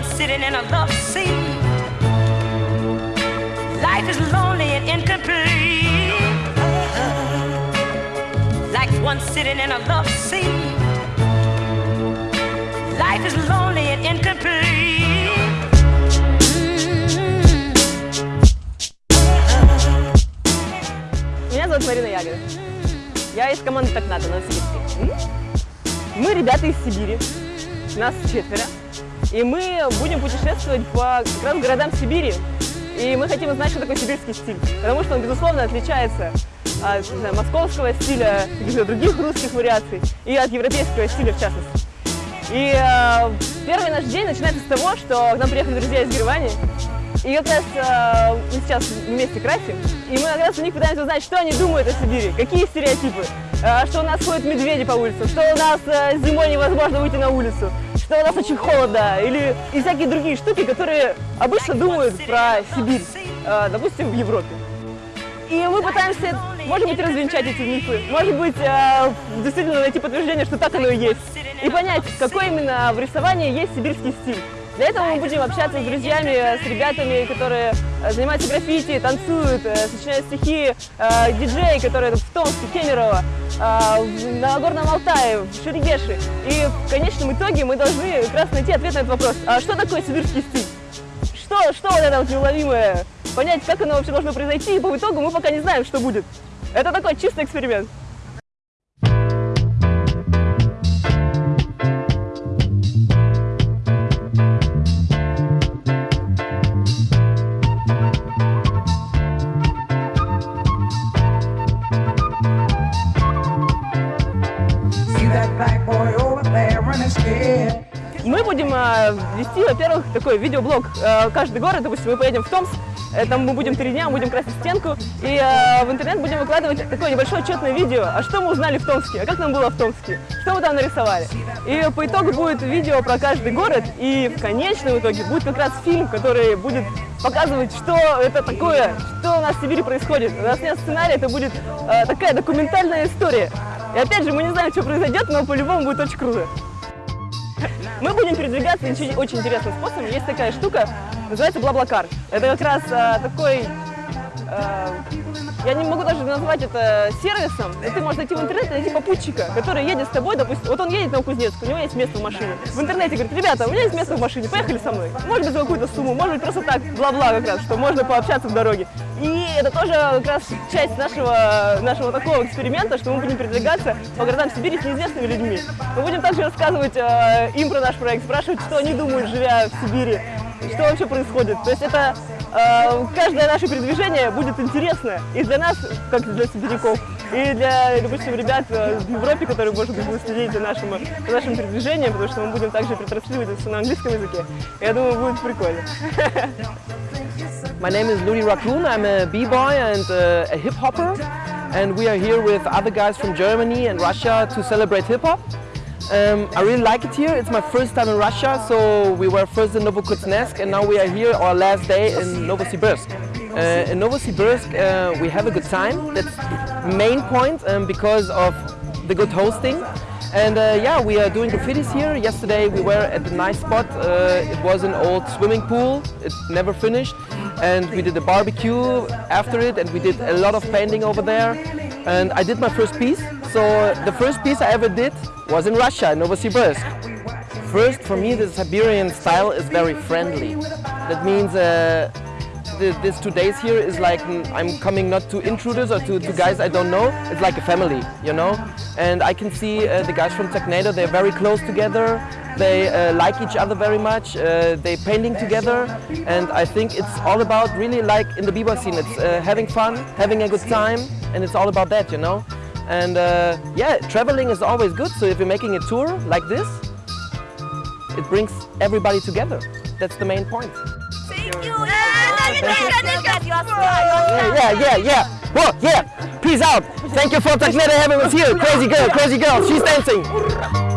one sitting in a love seat. Life is lonely and incomplete. Like one sitting in a love seat. Life is lonely and incomplete. Меня зовут Марина Ягода. Я из команды «Так надо» Новосибирске. Мы ребята из Сибири, нас четверо, и мы будем путешествовать по как раз городам Сибири. И мы хотим узнать, что такое сибирский стиль, потому что он, безусловно, отличается от знаю, московского стиля, каких-то других русских вариаций, и от европейского стиля в частности. И э, первый наш день начинается с того, что к нам приехали друзья из Германии, и как раз э, мы сейчас вместе красим, и мы как раз у них пытаемся узнать, что они думают о Сибири, какие стереотипы, э, что у нас ходят медведи по улицам, что у нас э, зимой невозможно выйти на улицу, что у нас очень холодно, или и всякие другие штуки, которые обычно думают про Сибирь, э, допустим, в Европе. И мы пытаемся, может быть, развенчать эти мифы, может быть, э, действительно найти подтверждение, что так оно и есть, и понять, какой именно в рисовании есть сибирский стиль. Для этого мы будем общаться с друзьями, с ребятами, которые э, занимаются граффити, танцуют, э, сочиняют стихи, э, диджеи, которые в Томске, Кемерово, на Горном Алтае, в Шерегеше. И в конечном итоге мы должны как раз найти ответ на этот вопрос. А что такое сибирский стиль? Что, что вот это вот неуловимое? Понять, как оно вообще должно произойти, и по итогу мы пока не знаем, что будет. Это такой чистый эксперимент. Вести, во-первых, такой видеоблог. Э, каждый город, допустим, мы поедем в Томск, э, там мы будем три дня, будем красить стенку, и э, в интернет будем выкладывать такое небольшое отчетное видео, а что мы узнали в Томске, а как нам было в Томске, что мы там нарисовали. И по итогу будет видео про каждый город, и в конечном итоге будет как раз фильм, который будет показывать, что это такое, что у нас в Сибири происходит. У нас нет сценария, это будет такая документальная история. И опять же, мы не знаем, что произойдет, но по-любому будет очень круто. Мы будем передвигаться очень, интересным способом. Есть такая штука, называется Блаблакар. Это как раз а, такой, а, я не могу даже назвать это сервисом, но ты можешь найти в интернете, найти попутчика, который едет с тобой, допустим, вот он едет на Новокузнецк, у него есть место в машине. В интернете говорит, ребята, у меня есть место в машине, поехали со мной. Может быть, за какую-то сумму, может быть, просто так, бла-бла как раз, что можно пообщаться в дороге. И это тоже как раз часть нашего, нашего такого эксперимента, что мы будем передвигаться по городам Сибири с неизвестными людьми. Мы будем также рассказывать э, им про наш проект, спрашивать, что они думают, живя в Сибири, что вообще происходит. То есть это каждое наше передвижение будет интересно и для нас, как для сибиряков, и для, допустим, ребят э, в Европе, которые, может быть, будут следить за нашим, за нашим передвижением, потому что мы будем также транслировать это всё на английском языке. Я думаю, будет прикольно. My name is Ludi Raccoon. I'm a b-boy and uh, a hip hopper, and we are here with other guys from Germany and Russia to celebrate hip hop. Um, I really like it here. It's my first time in Russia, so we were first in Novokuznetsk, and now we are here our last day in Novosibirsk. Uh, in Novosibirsk, uh, we have a good time. That's the main point um, because of the good hosting. And uh, yeah, we are doing graffitis here. Yesterday we were at a nice spot. Uh, it was an old swimming pool. It never finished. And we did a barbecue after it and we did a lot of painting over there. And I did my first piece. So the first piece I ever did was in Russia, in Novosibirsk. First, for me, the Siberian style is very friendly. That means uh, the, this two days here is like mm, I'm coming not to intruders or to, to guys I don't know. It's like a family, you know. And I can see uh, the guys from Technado. They're very close together. They uh, like each other very much. Uh, they painting together, and I think it's all about really like in the b-boy scene. It's uh, having fun, having a good time, and it's all about that, you know. And uh, yeah, traveling is always good. So if you're making a tour like this, it brings everybody together. That's the main point. Yeah, yeah, yeah, yeah. Whoa, yeah. Peace out. Thank you for Techneta having us here. Crazy girl, crazy girl. She's dancing.